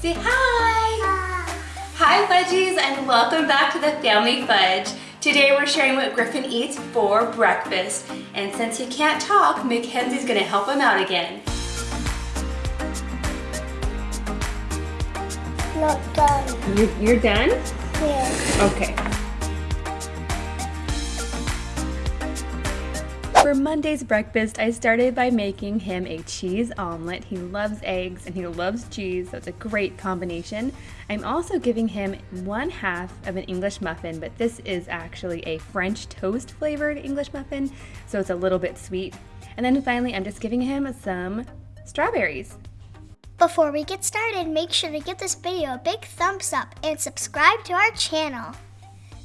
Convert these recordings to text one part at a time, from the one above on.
Say hi! Hi Fudgies and welcome back to the Family Fudge. Today we're sharing what Griffin eats for breakfast. And since he can't talk, Mackenzie's gonna help him out again. Not done. You're, you're done? Yeah. Okay. For Monday's breakfast, I started by making him a cheese omelet. He loves eggs and he loves cheese, so it's a great combination. I'm also giving him one half of an English muffin, but this is actually a French toast flavored English muffin, so it's a little bit sweet. And then finally, I'm just giving him some strawberries. Before we get started, make sure to give this video a big thumbs up and subscribe to our channel.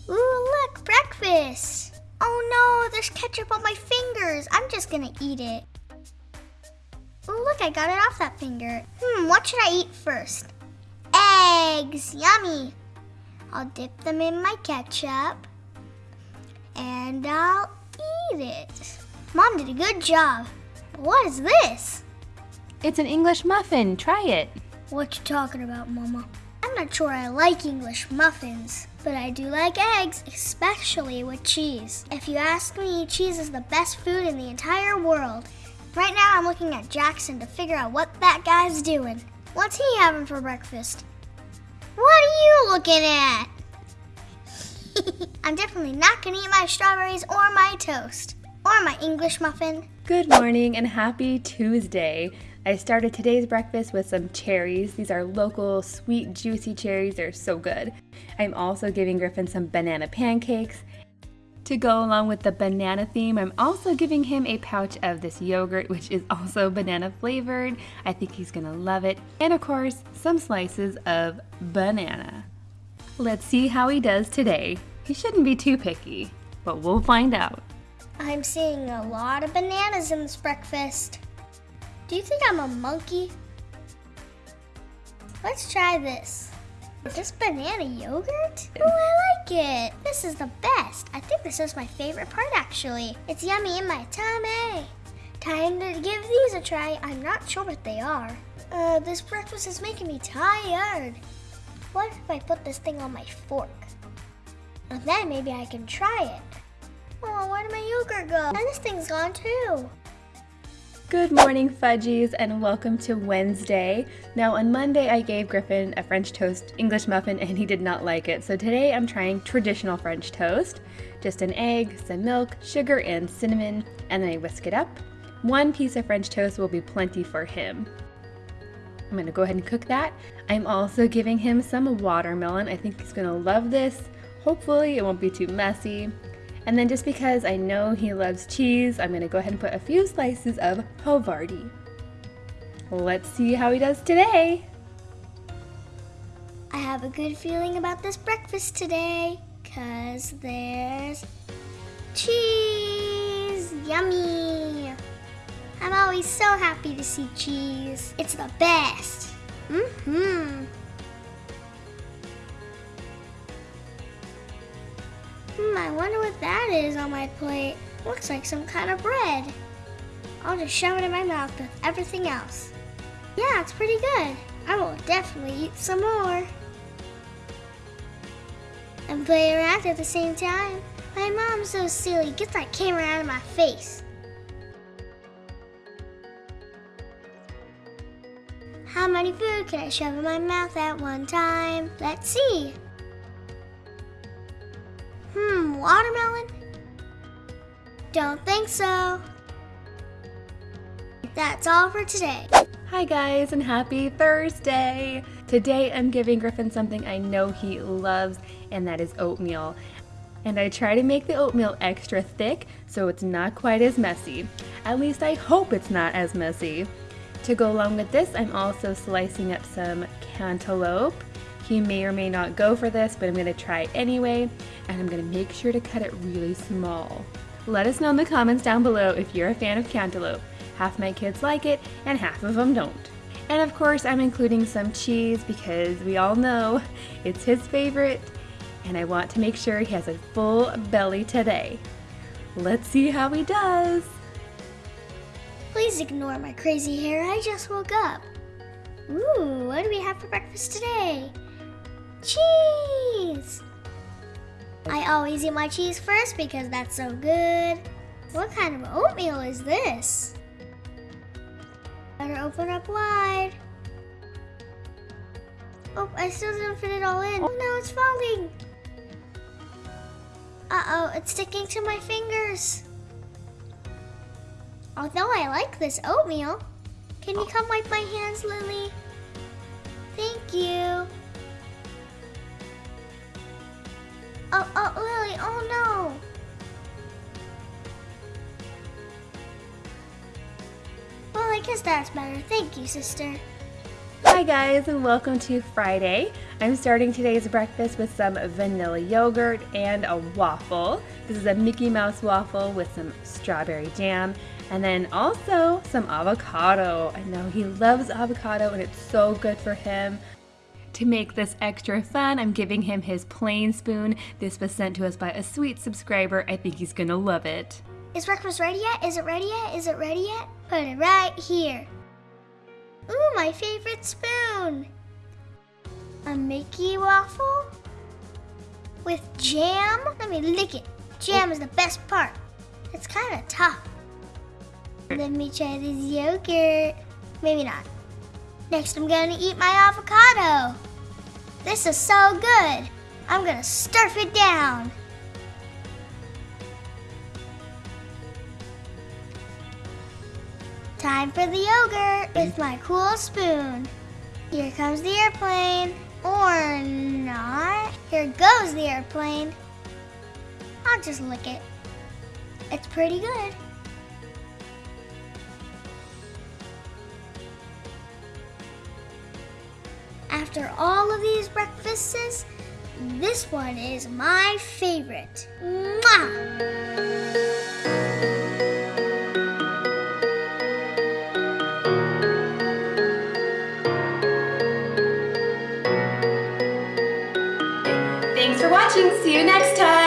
Ooh, look, breakfast! Oh no, there's ketchup on my fingers. I'm just gonna eat it. Oh look, I got it off that finger. Hmm, what should I eat first? Eggs, yummy. I'll dip them in my ketchup and I'll eat it. Mom did a good job. What is this? It's an English muffin, try it. What you talking about, Mama? I'm not sure I like English muffins, but I do like eggs, especially with cheese. If you ask me, cheese is the best food in the entire world. Right now, I'm looking at Jackson to figure out what that guy's doing. What's he having for breakfast? What are you looking at? I'm definitely not gonna eat my strawberries or my toast or my English muffin. Good morning and happy Tuesday. I started today's breakfast with some cherries. These are local, sweet, juicy cherries. They're so good. I'm also giving Griffin some banana pancakes. To go along with the banana theme, I'm also giving him a pouch of this yogurt, which is also banana flavored. I think he's gonna love it. And of course, some slices of banana. Let's see how he does today. He shouldn't be too picky, but we'll find out. I'm seeing a lot of bananas in this breakfast. Do you think I'm a monkey? Let's try this. Is this banana yogurt? Oh, I like it. This is the best. I think this is my favorite part actually. It's yummy in my tummy. Time to give these a try. I'm not sure what they are. Uh, this breakfast is making me tired. What if I put this thing on my fork? And then maybe I can try it. Oh, where did my yogurt go? And this thing's gone too. Good morning, Fudgies, and welcome to Wednesday. Now, on Monday, I gave Griffin a French toast English muffin and he did not like it. So today I'm trying traditional French toast. Just an egg, some milk, sugar, and cinnamon, and then I whisk it up. One piece of French toast will be plenty for him. I'm gonna go ahead and cook that. I'm also giving him some watermelon. I think he's gonna love this. Hopefully it won't be too messy. And then just because I know he loves cheese, I'm gonna go ahead and put a few slices of Havarti. Let's see how he does today. I have a good feeling about this breakfast today, cause there's cheese, yummy. I'm always so happy to see cheese. It's the best. Mm-hmm. Hmm, I wonder what that is on my plate. Looks like some kind of bread. I'll just shove it in my mouth with everything else. Yeah, it's pretty good. I will definitely eat some more. And play around at the same time. My mom's so silly. Get that camera out of my face. How many food can I shove in my mouth at one time? Let's see. Watermelon? Don't think so. That's all for today. Hi guys and happy Thursday! Today I'm giving Griffin something I know he loves and that is oatmeal. And I try to make the oatmeal extra thick so it's not quite as messy. At least I hope it's not as messy. To go along with this, I'm also slicing up some cantaloupe. He may or may not go for this, but I'm gonna try anyway, and I'm gonna make sure to cut it really small. Let us know in the comments down below if you're a fan of cantaloupe. Half my kids like it, and half of them don't. And of course, I'm including some cheese because we all know it's his favorite, and I want to make sure he has a full belly today. Let's see how he does. Please ignore my crazy hair. I just woke up. Ooh, what do we have for breakfast today? Cheese! I always eat my cheese first because that's so good. What kind of oatmeal is this? Better open up wide. Oh, I still didn't fit it all in. Oh no, it's falling. Uh-oh, it's sticking to my fingers. Although I like this oatmeal, can you oh. come wipe my hands, Lily? Thank you. Oh, oh, Lily, oh no. Well, I guess that's better. Thank you, sister. Hi guys and welcome to Friday. I'm starting today's breakfast with some vanilla yogurt and a waffle. This is a Mickey Mouse waffle with some strawberry jam and then also some avocado. I know he loves avocado and it's so good for him. To make this extra fun, I'm giving him his plane spoon. This was sent to us by a sweet subscriber. I think he's gonna love it. Is breakfast ready yet? Is it ready yet? Is it ready yet? Put it right here. Ooh, my favorite spoon. A Mickey waffle with jam. Let me lick it. Jam is the best part. It's kind of tough. Let me try this yogurt. Maybe not. Next, I'm gonna eat my avocado. This is so good. I'm gonna stuff it down. Time for the yogurt with my cool spoon. Here comes the airplane. Or not. Here goes the airplane. I'll just lick it. It's pretty good. After all of these breakfasts, this one is my favorite. Mwah! Thanks for watching. See you next time.